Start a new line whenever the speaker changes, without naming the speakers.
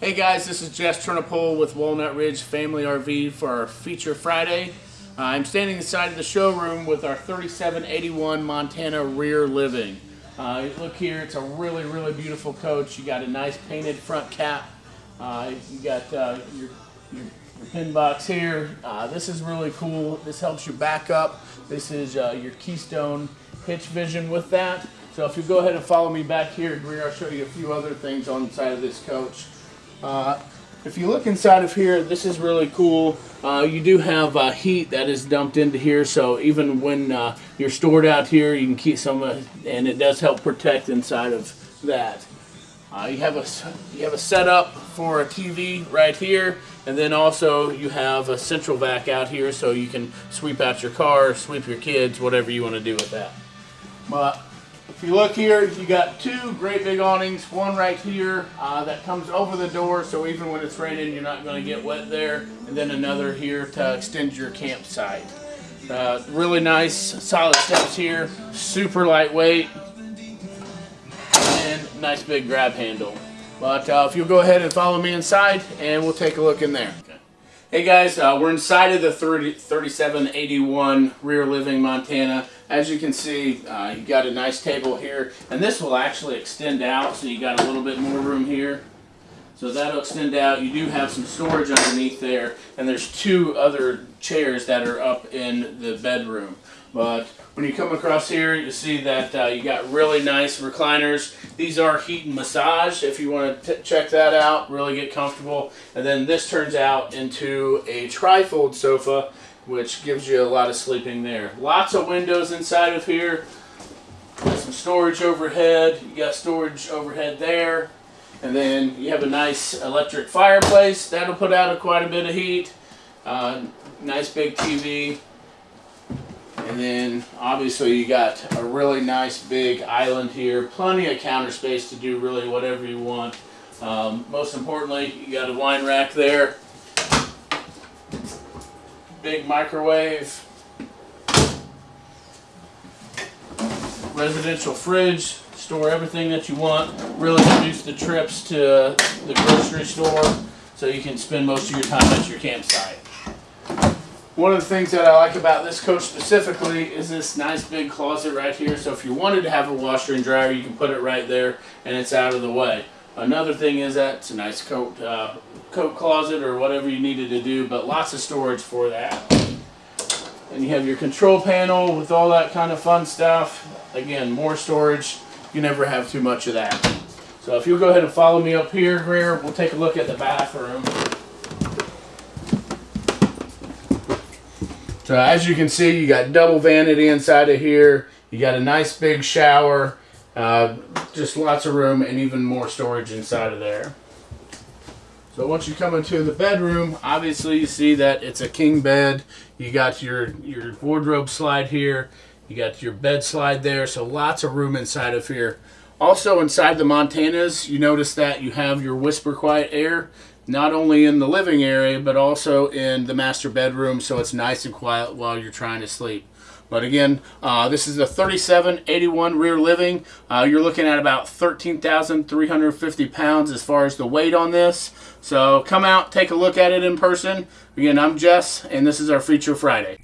Hey guys, this is Jess Turnipole with Walnut Ridge Family RV for our Feature Friday. Uh, I'm standing inside of the showroom with our 3781 Montana rear living. Uh, look here, it's a really, really beautiful coach. You got a nice painted front cap. Uh, you got uh, your, your, your, pin box here. Uh, this is really cool. This helps you back up. This is uh, your Keystone hitch vision with that. So if you go ahead and follow me back here, Greer, I'll show you a few other things on the side of this coach. Uh, if you look inside of here, this is really cool. Uh, you do have uh, heat that is dumped into here, so even when uh, you're stored out here, you can keep some, and it does help protect inside of that. Uh, you have a you have a setup for a TV right here, and then also you have a central vac out here, so you can sweep out your car, sweep your kids, whatever you want to do with that. But if you look here, you got two great big awnings. One right here uh, that comes over the door, so even when it's raining, you're not going to get wet there. And then another here to extend your campsite. Uh, really nice, solid steps here. Super lightweight. And nice big grab handle. But uh, if you'll go ahead and follow me inside, and we'll take a look in there. Hey guys, uh, we're inside of the 30, 3781 Rear Living Montana. As you can see, uh, you got a nice table here, and this will actually extend out, so you got a little bit more room here. So that'll extend out. You do have some storage underneath there, and there's two other chairs that are up in the bedroom. But when you come across here, you see that uh, you got really nice recliners. These are heat and massage if you want to check that out, really get comfortable. And then this turns out into a trifold sofa, which gives you a lot of sleeping there. Lots of windows inside of here. Got some storage overhead. You got storage overhead there. And then you have a nice electric fireplace. That'll put out quite a bit of heat. Uh, nice big TV. And then obviously you got a really nice big island here. Plenty of counter space to do really whatever you want. Um, most importantly, you got a wine rack there. Big microwave. Residential fridge. Store everything that you want. Really reduce the trips to the grocery store so you can spend most of your time at your campsite. One of the things that I like about this coach specifically is this nice big closet right here. So if you wanted to have a washer and dryer, you can put it right there and it's out of the way. Another thing is that it's a nice coat, uh, coat closet or whatever you needed to do, but lots of storage for that. And you have your control panel with all that kind of fun stuff. Again, more storage. You never have too much of that. So if you'll go ahead and follow me up here, Greer, we'll take a look at the bathroom. So as you can see, you got double vanity inside of here. You got a nice big shower, uh, just lots of room and even more storage inside of there. So once you come into the bedroom, obviously you see that it's a king bed. You got your, your wardrobe slide here. You got your bed slide there. So lots of room inside of here. Also inside the Montanas, you notice that you have your Whisper Quiet Air not only in the living area but also in the master bedroom so it's nice and quiet while you're trying to sleep but again uh, this is a 3781 rear living uh, you're looking at about 13,350 pounds as far as the weight on this so come out take a look at it in person again I'm Jess and this is our feature Friday